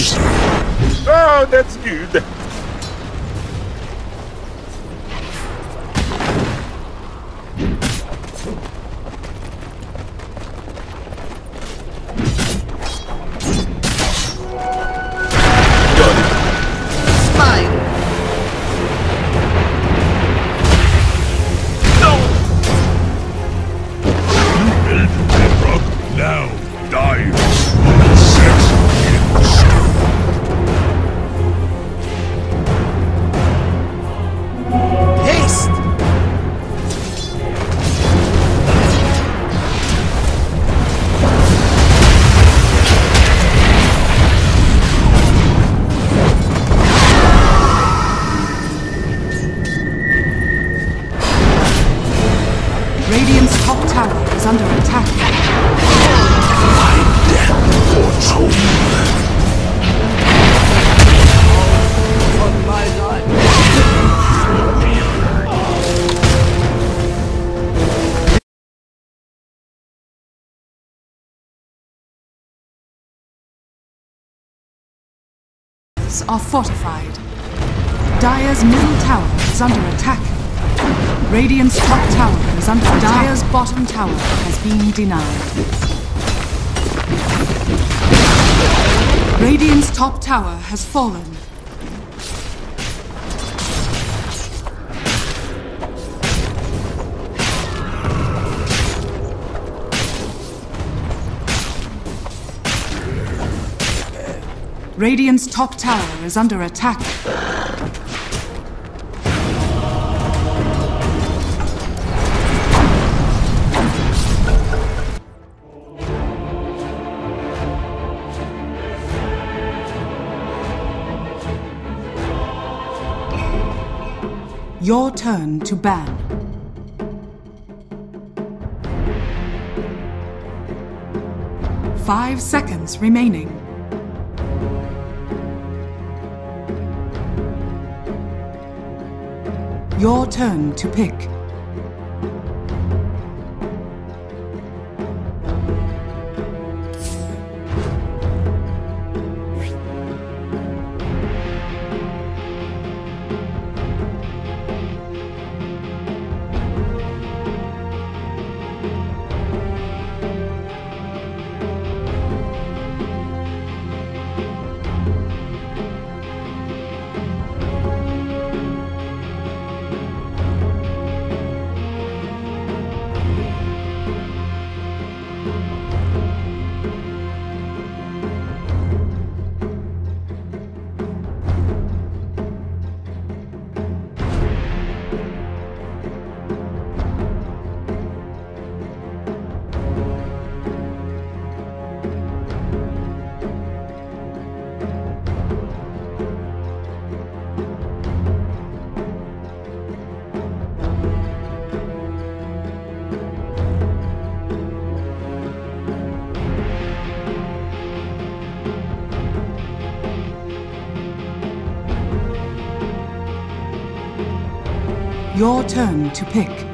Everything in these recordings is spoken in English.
Oh, that's good. Are fortified. Dire's middle tower is under attack. Radiant's top tower is under attack. Dire's bottom tower has been denied. Radiant's top tower has fallen. Radiant's top tower is under attack. Your turn to ban. Five seconds remaining. Your turn to pick. Your turn to pick.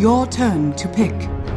Your turn to pick.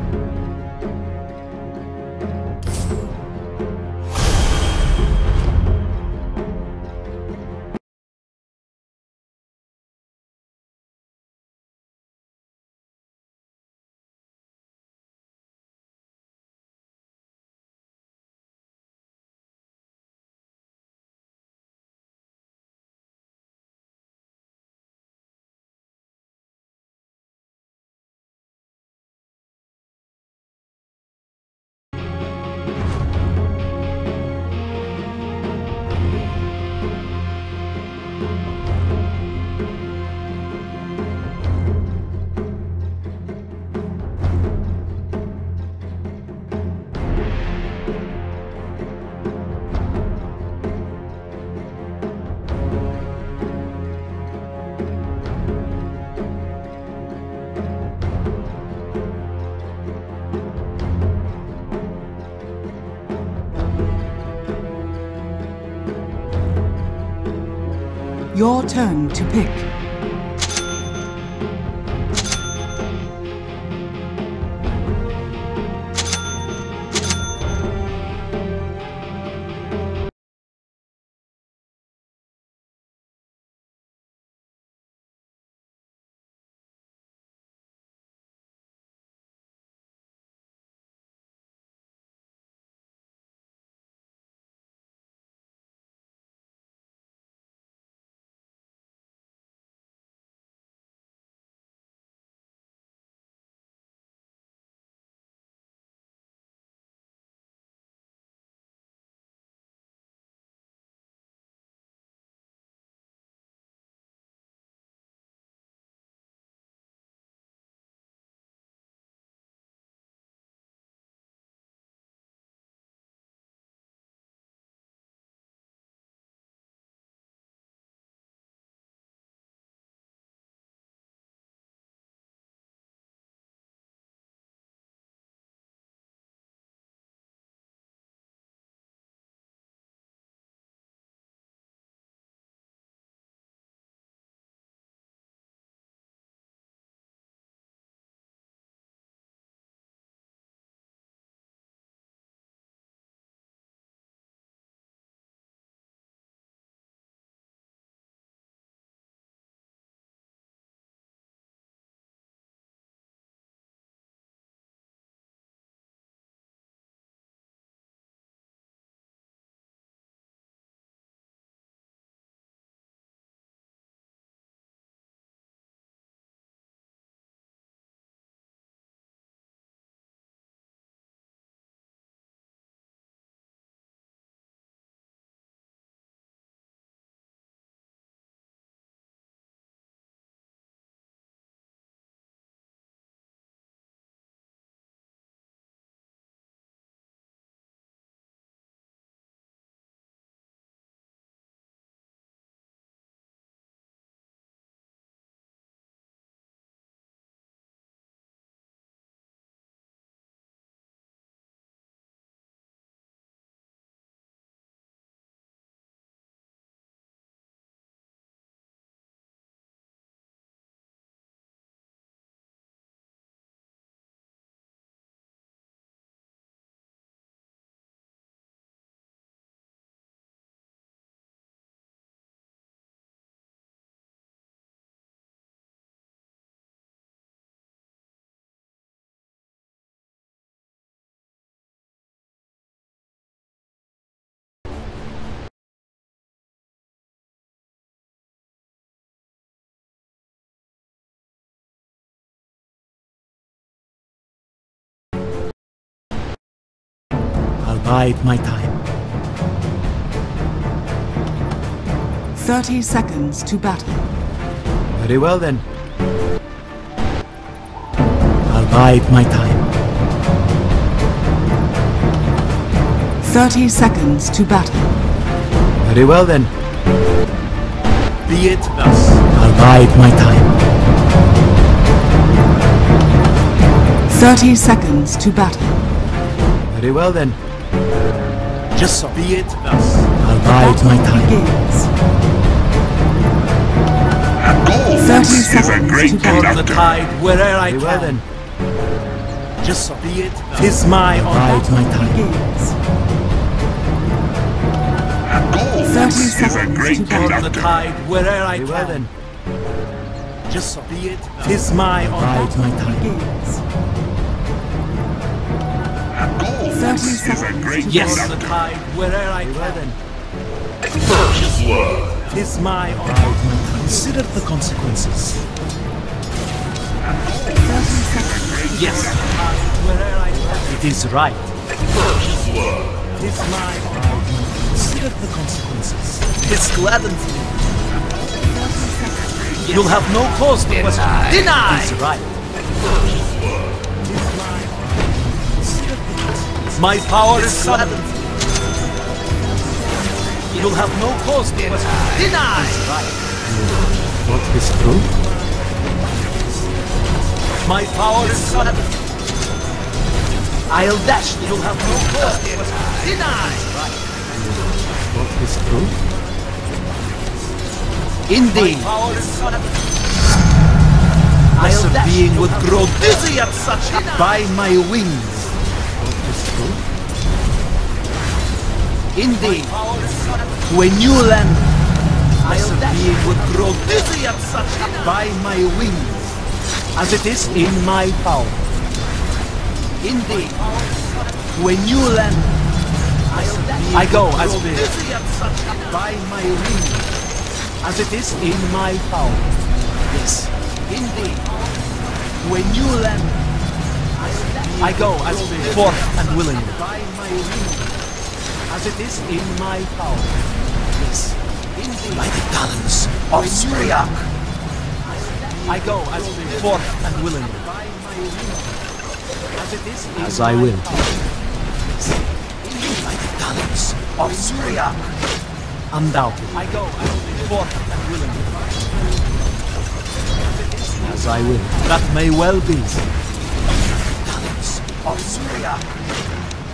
Your turn to pick. Bide my time. 30 seconds to battle. Very well then. I'll bide my time. 30 seconds to battle. Very well then. Be it thus. I'll bide my time. 30 seconds to battle. Very well then. Just so. Be it thus. I'll bide my time. Begins. Gold 30 is a great to Turn the conductor. tide where'er I Very well can. then. Just so. Be it thus. Tis my honor. Bide my time. Begins. Gold is a great to Turn the conductor. tide where'er I Very well can. then. Just so. Be it thus. Tis my honor. Bide my time. Begins. Gold 30 is a great Yes, the conductor. tide where'er I can. First blood. Tis my honor. Bide my time. Consider the consequences. Yes, the tide where'er I can. It is right. First blood. Tis my honor. Consider the consequences. This gladdens me. You'll have no cause to question. Deny. Tis right. My power is sudden. You'll have no cause to question. Deny. Tis. What is true? My power is sudden. I'll dash. You'll have no cause to question. Deny. What is true? Indeed. My power is sudden Lesser being would grow dizzy at such by my wings. Indeed. To a new land. Lesser being would grow dizzy at such by my wings. As it is in my power. Indeed. To a new land. I go as such by my wings. As it is in my power. Yes. Indeed. To a new land. I go as forth and willing. By my wings. As it is in my power. Yes. Indeed. By the talons of Syriac. I go as forth and willing. By my wings. As it is in As I will. By the talons of Syriac. Undoubted. I go as forth and willing. As I will. That may well be. Talents of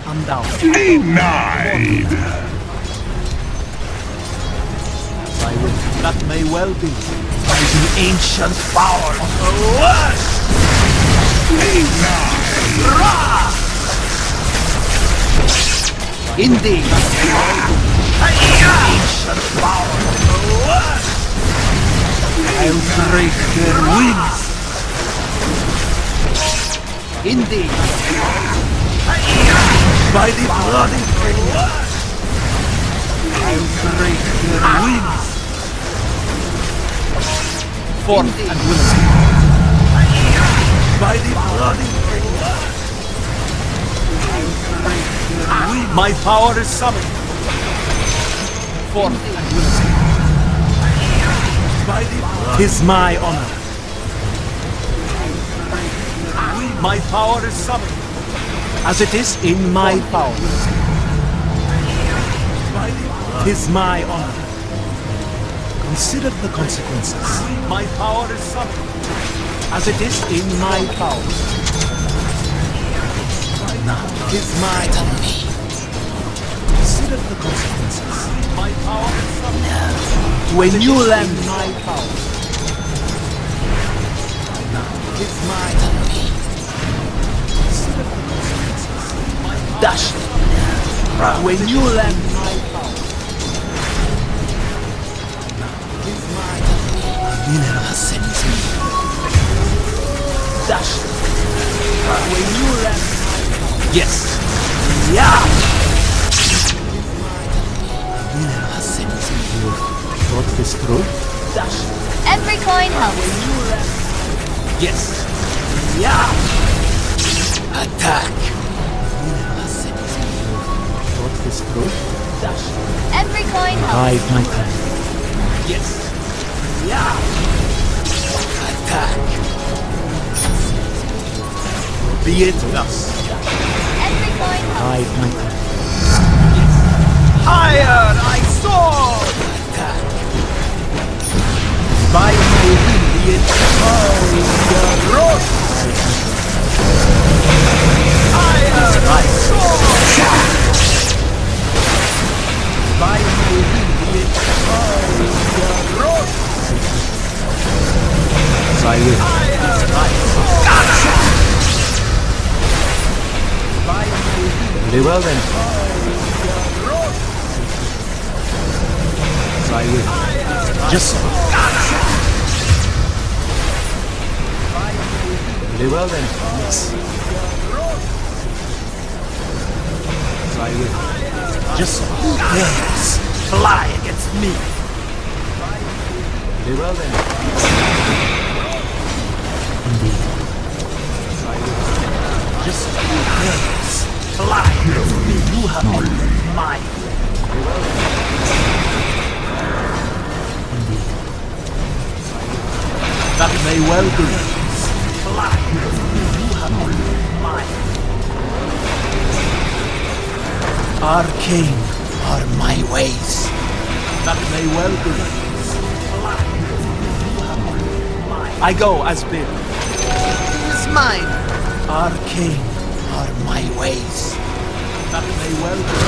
Syria. Undoubted. Denied. As I will. That may well be. By the ancient power of the West. Ra! Indeed. By the ancient power of the West. I'll break their wings. Indeed. By the bloody blood. I'll break their wings. Forth and willing. By the bloody blood. I'll break their wings. My power is summoned. Forth and willing. By the blood. Tis my honor. My power is summoned. As it is in my power. Tis my honor. Consider the consequences. My power is summoned. As it is in my power. Now, tis my honor. Consider the consequences. My power is. To a new land, my power. Now, tis my honor. Dash to a new land, my power. Tis my Mineral sent me. Dash to a new land, my power. Yes. Yeah. Mineral has sent me. Thought this through? Dash Every coin helps. new land. Yes. Yeah. Attack. This through? Dash. Every coin helps. Bide my time. Yes. Yeah. Attack. Be it thus. Every coin helps. Bide my time. Higher I soar! Attack. By my will be it fire rose! Higher I soar! As I will. Higher I soar! By my will Very well then. As I will. Just so. Very well then. Yes. As I will. Just so. Yes! Fly against me! Very well then. So. Yes! Fly! You have mine! Indeed. That may well be. Fly against me! You have been mine! Arcane are my ways. That may well be. I go as bid. It's mine! Arcane are my ways. That may well be.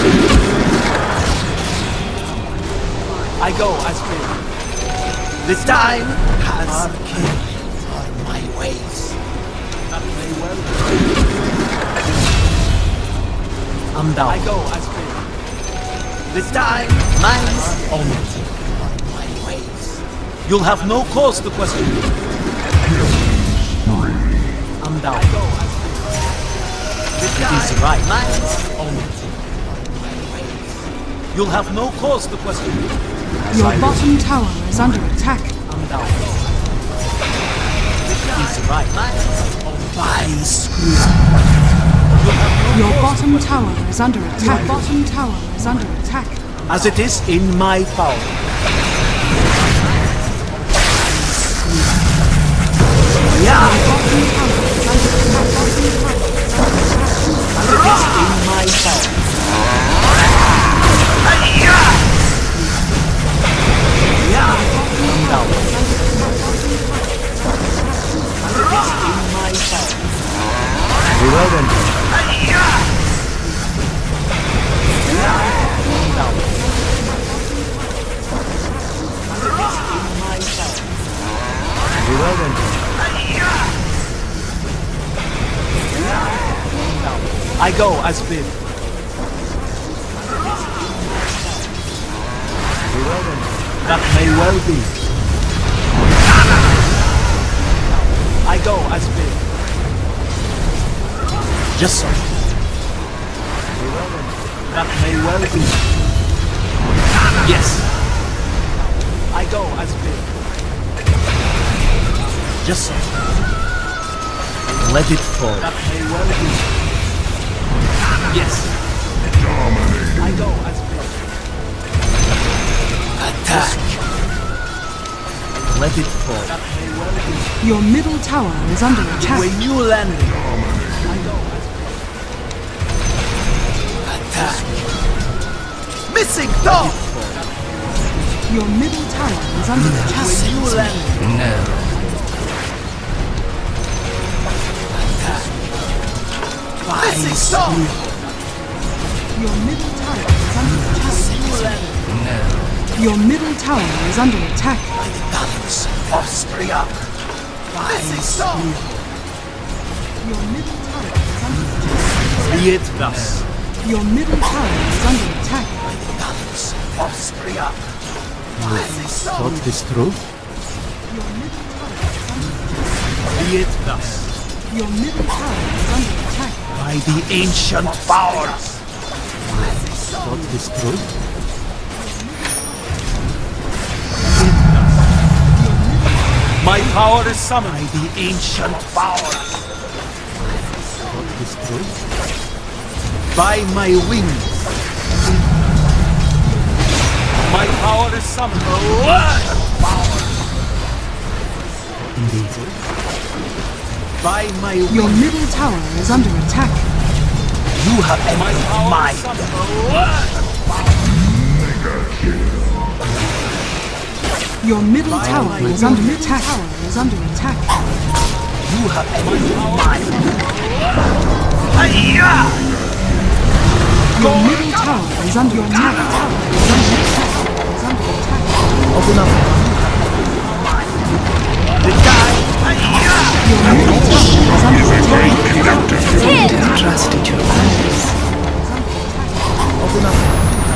I go as bid. The time has come are my ways. That may well be. I'm down. I go as bidden. The time mine's only for my ways. You'll have no cause to question me. I'm down. Is right. Mine's only for my ways. You'll have no cause to question me. Your bottom tower is under attack. I'm down. He's right. By screw. Your bottom tower is under attack. Your bottom tower is under attack. As it is in my power. Yeah. Power. Very well then. Very well then. I go as bid. Very well then. That may well be. I go as bid. Just so. Very well then. That may well be. Yes. I go as bid. Just so. Let it fall. That may well be. Yes. I go as bid. Attack. Let it fall. That may well be. Your middle tower is under To attack. a new landing. I go as bid. Attack. Missing dog. Your middle tower is under To a attack. new landing. No. Attack. Missing dog. Your middle tower is under attack. New landing. Your middle tower is under attack. By the balance. Missing dog. Your middle tower is under attack. Be it thus. Your middle tower is under attack. By the balance. Missing dog. Thought this through? Your middle tower is under attack. Be it thus. Your middle tower is under attack. By the ancient powers. Thought this through? My power is summoned by the ancient powers. Thought this? By my wings. My power is summoned. Power. Indeed. By my wings. Your middle tower is under attack. You have entered my Your middle tower is under attack. Your tower is under attack. You have entered my Your middle tower is under attack. Tower is under attack. Is under attack. Open up. The guy. Your middle tower is under attack. Tin! Open up.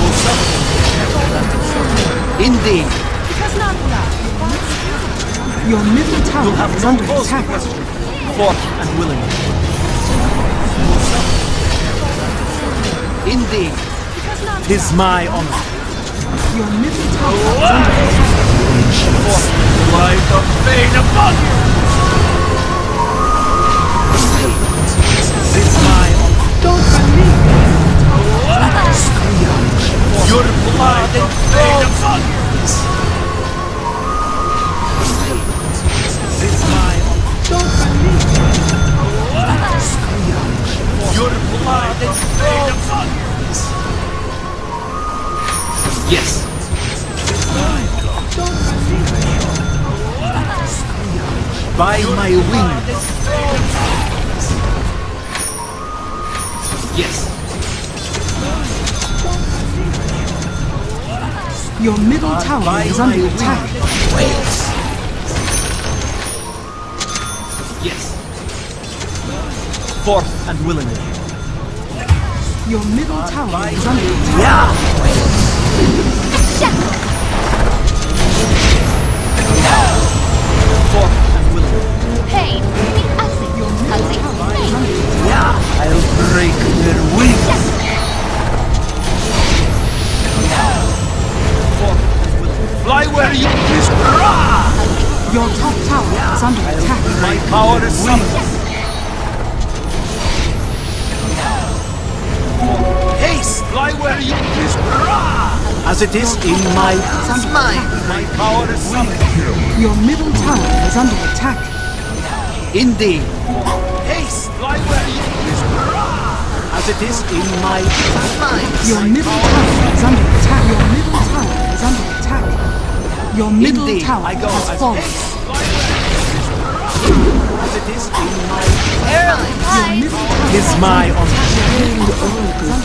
You'll suffer. Indeed, Your middle you'll have is under attack. Fought and willing. Indeed, tis my honor. Your middle tower is under attack. Fought light of pain upon you. Is my under wings. attack. Yes. Forth and willingly. Your middle tower by is under attack. Yeah. Forth and willingly. Pain. Acid. Your middle tower is under attack. Yeah. I'll break their wings. Willingly. Fly where you please. Rah! Your top tower is under attack. My power is summoned. Haste! Fly where you please. Rah! As it is in my mind. My power is summoned. Your middle tower is under attack. Indeed. Haste! Fly where you please. Rah! As it is in my mind. Your middle tower is under attack. Your middle tower is under attack. Your middle Indeed, tower I go has fallen. haste. Fly where you please. As it is in my Hi. Middle is my honor.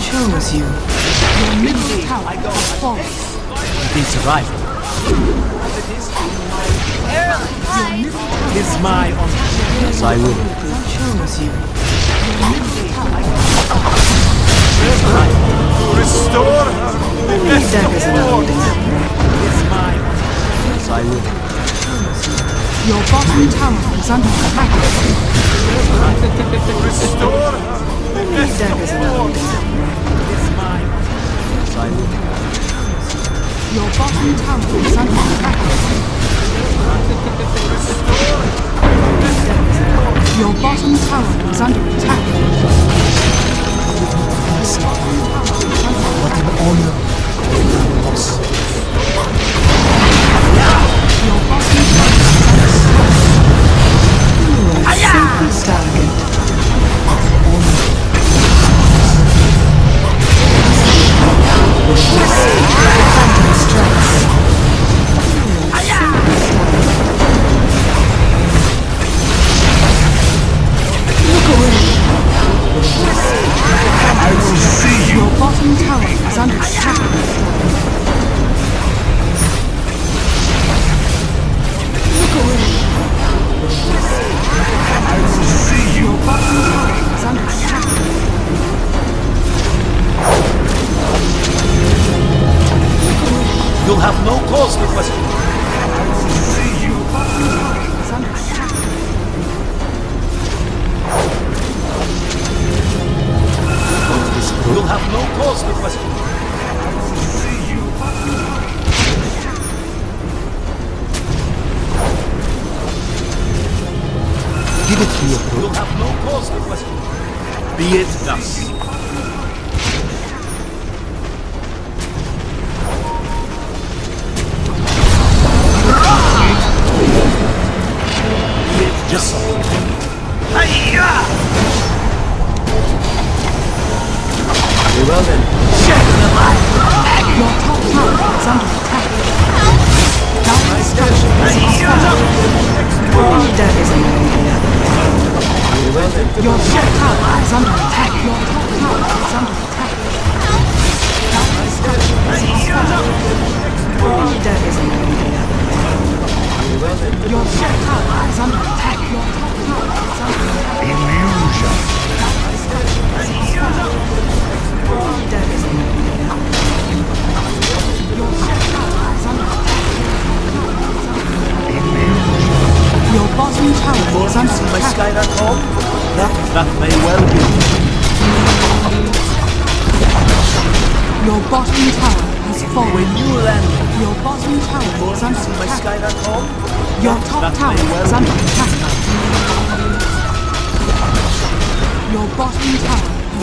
chose you. Your middle Indeed, tower I go has fallen. It is right. As it is in my Hi. is my honor. Yes, I will. chose you. Restore her. Restore. Is my honor. Yes, I will. Your bottom tower is under attack. Restore her. My honor. Yes, I will. Your bottom tower is under attack. Your bottom tower is under attack. What Your bottom tower is under Your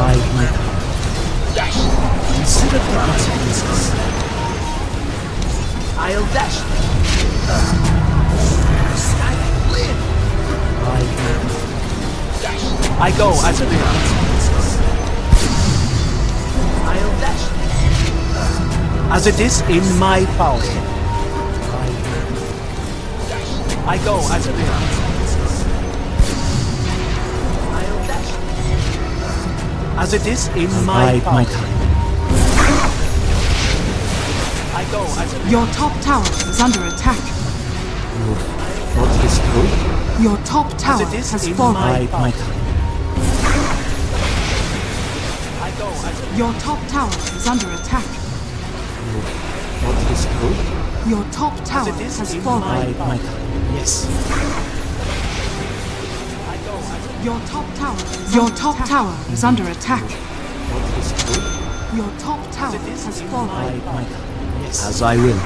My. Consider the consequences. I'll dash. The sky live. My time. I go as a. I'll dash. As it is in my power. I go as a. As it is in my Bide power. my time. I go as Your top tower is under attack. Thought this through? Your top tower it is has in fallen. my- my time. I go Your top tower is under attack. Thought this through? Your top tower it is has fallen. Bide my time. Yes. I go as a Your top tower is Your top tower is under attack. Thought this? Your top tower it is has fallen. Bide my. Yes. as I will.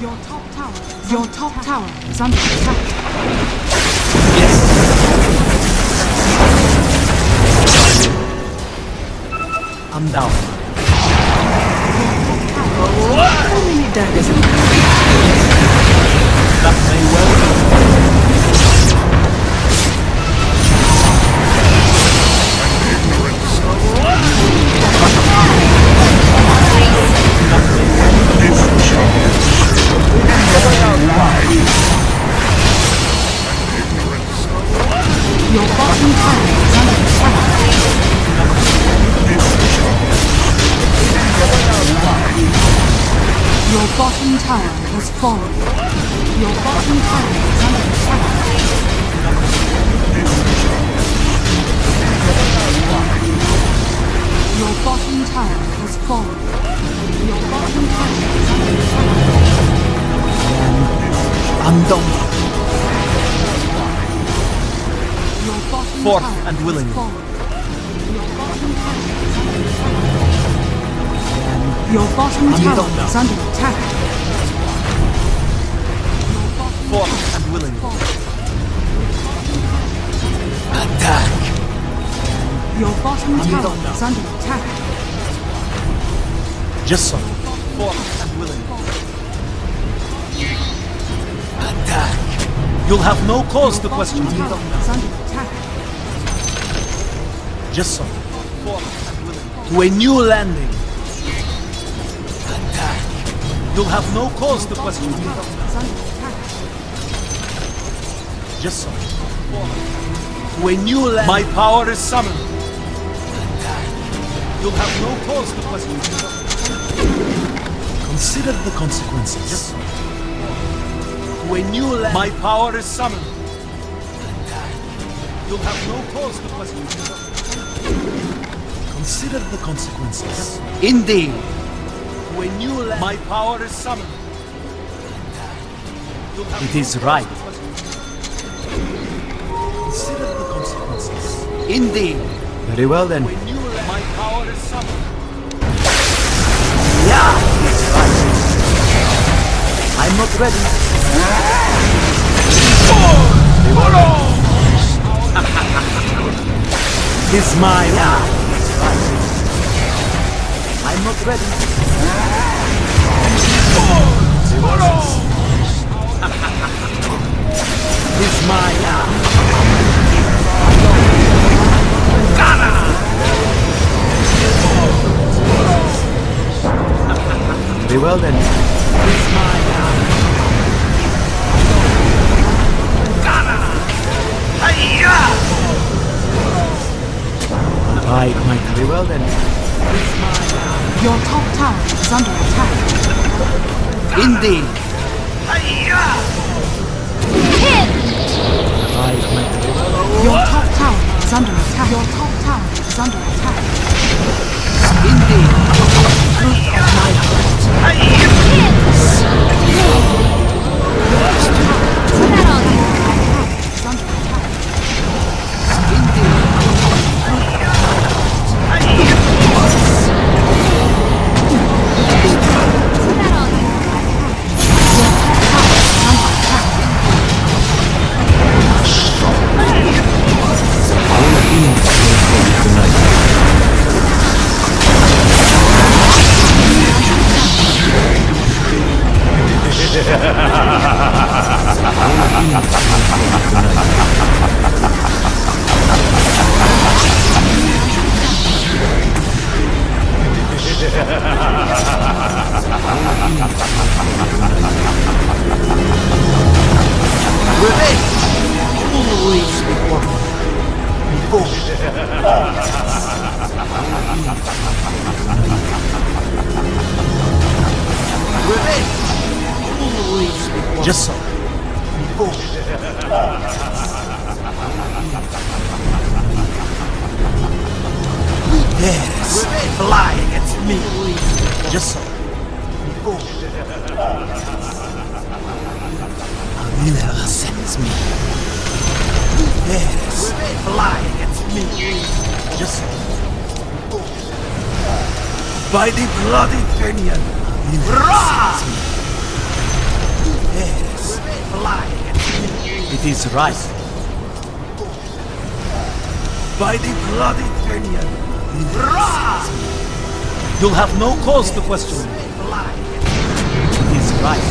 Your top tower Your top tower is under attack. I'm down. How many daggers have That may well Just so. Attack. You'll have no cause to question me. tower is under attack. Just so. Forth and willing. To a new landing. Attack. You'll have no cause to question me. tower is under attack. Just so. To a new land. My power is summoned. You'll have no cause to question me. Consider the consequences. Just so. To land. My power is summoned. You'll have no cause to question me. Consider the consequences. Indeed. To a new land. My power is summoned. You'll have It no is cause right. to question me. Consider the consequences. Indeed. Very well then. When you let my power is summoned. Not ready. It's my yeah. It's right. I'm not ready. It's my yeah. Very well then. Right, my very well then. Your top tower is under attack. Indeed. Right, my very well. Your top tower is under attack. Your top tower is under attack. Indeed. Truth of my heart. Is Yes, flying at me. Just so. Sends me. Yes, flying at me. Just so. By the bloody. Ra! Yes, flying at me. It is right. By the bloody Fenian. You'll have no cause to question me. Is right.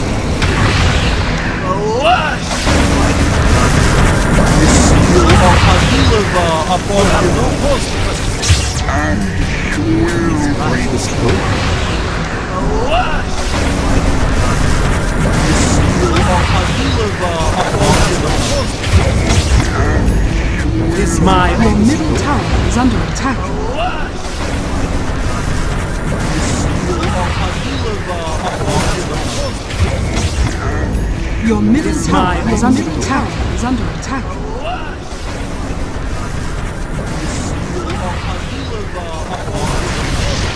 Adilava upon no cause to question no cause to question me. My middle tower is under attack. Your middle tower is under attack. Is under attack.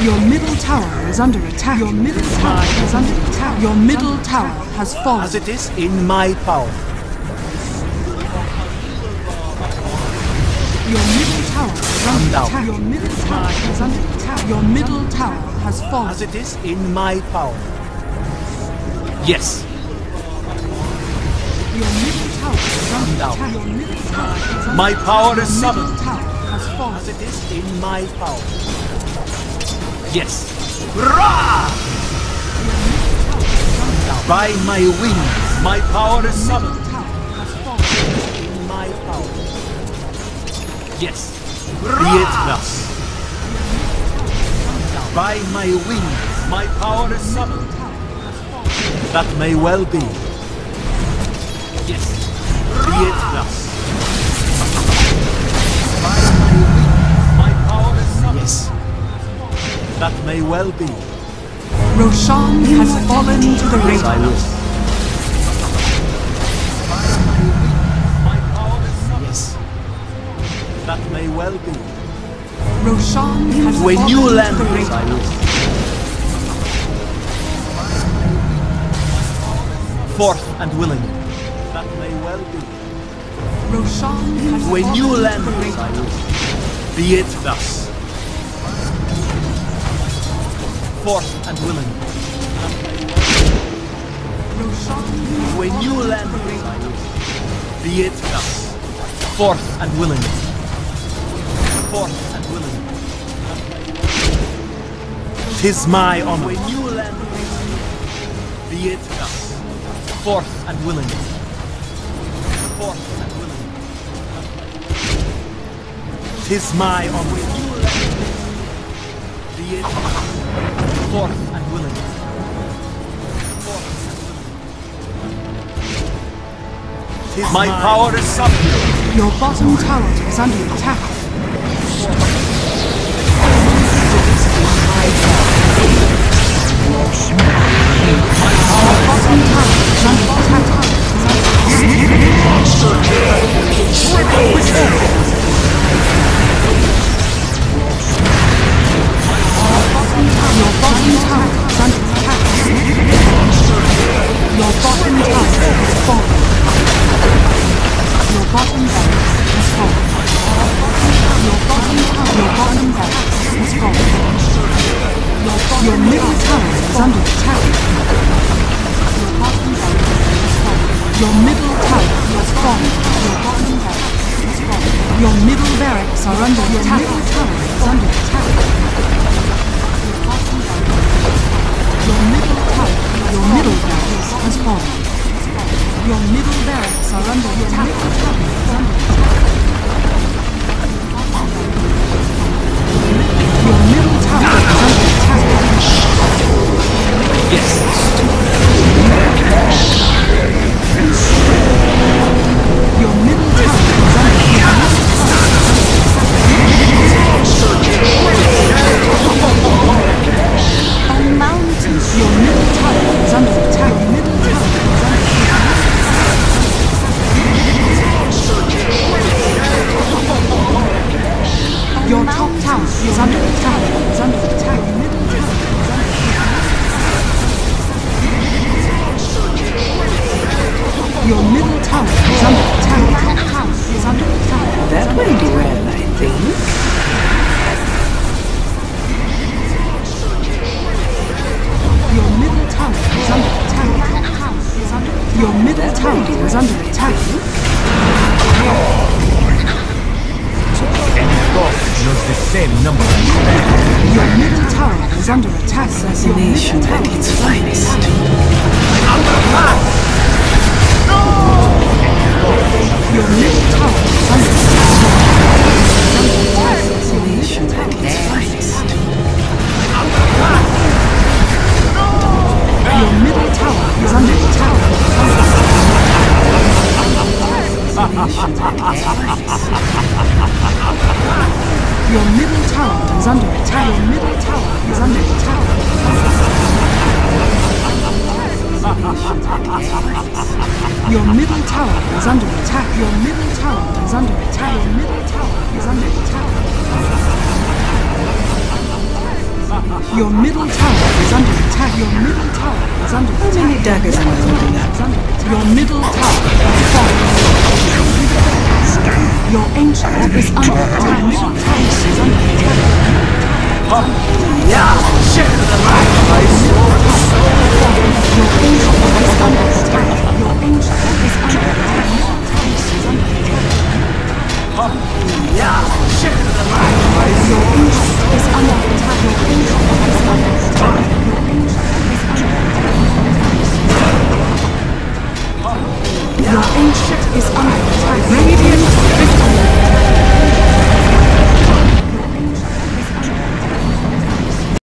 Your middle tower is under attack. Your middle tower is under attack. Your middle tower has fallen. as it is in my power. Your middle tower is under down. attack. Your middle tower is under attack. Your middle tower has fallen. As it is in my power. Yes, Your middle tower is under down. attack. Your middle tower is under my power is Your middle tower has fallen. As it is in my power. Yes. Ra! By my wings, my power is summoned. Yes. Be it thus. By my wings, my power is summoned. That may well be. Yes. Be it thus. By my wings, my power is summoned. Yes. That may well be. Roshan has fallen to the I may well be. Roshan has To a fallen new to land. the I will. Forth and willing. That may well be. Roshan has To a fallen new to land. the I will. Be it thus. Forth and willing. Roshan has To a fallen new to land. Be it thus. Forth and willing. Forth and willing. Tis my honor. To a new land. Be it thus. Forth and willing. Forth and willing. Tis my honor. To a new land. Be it thus. Forth and willing. Forth and willing. Tis my power is summoned. Your bottom tower is under attack. Our bottom tower is under attack. Your bottom tower is under attack. Your bottom tower is falling. Bottom barracks has fallen. Your bottom barracks has fallen. Your, middle tower is under attack. Your bottom barracks has fallen. Your middle tower has fallen. Your bottom barracks has fallen. Your middle barracks are under attack. Your middle tower is under attack. Your middle tower, your middle barracks has fallen. Your middle barracks are under attack. Your middle tower is under attack. Your top tower is under attack. Is under attack. Your middle tower is under attack. Your house is under attack. That went well, I think. Your middle tower is under attack. Your middle tower is under attack. And God knows the same number. Your middle tower is under attack. Assassination at its finest. Under attack!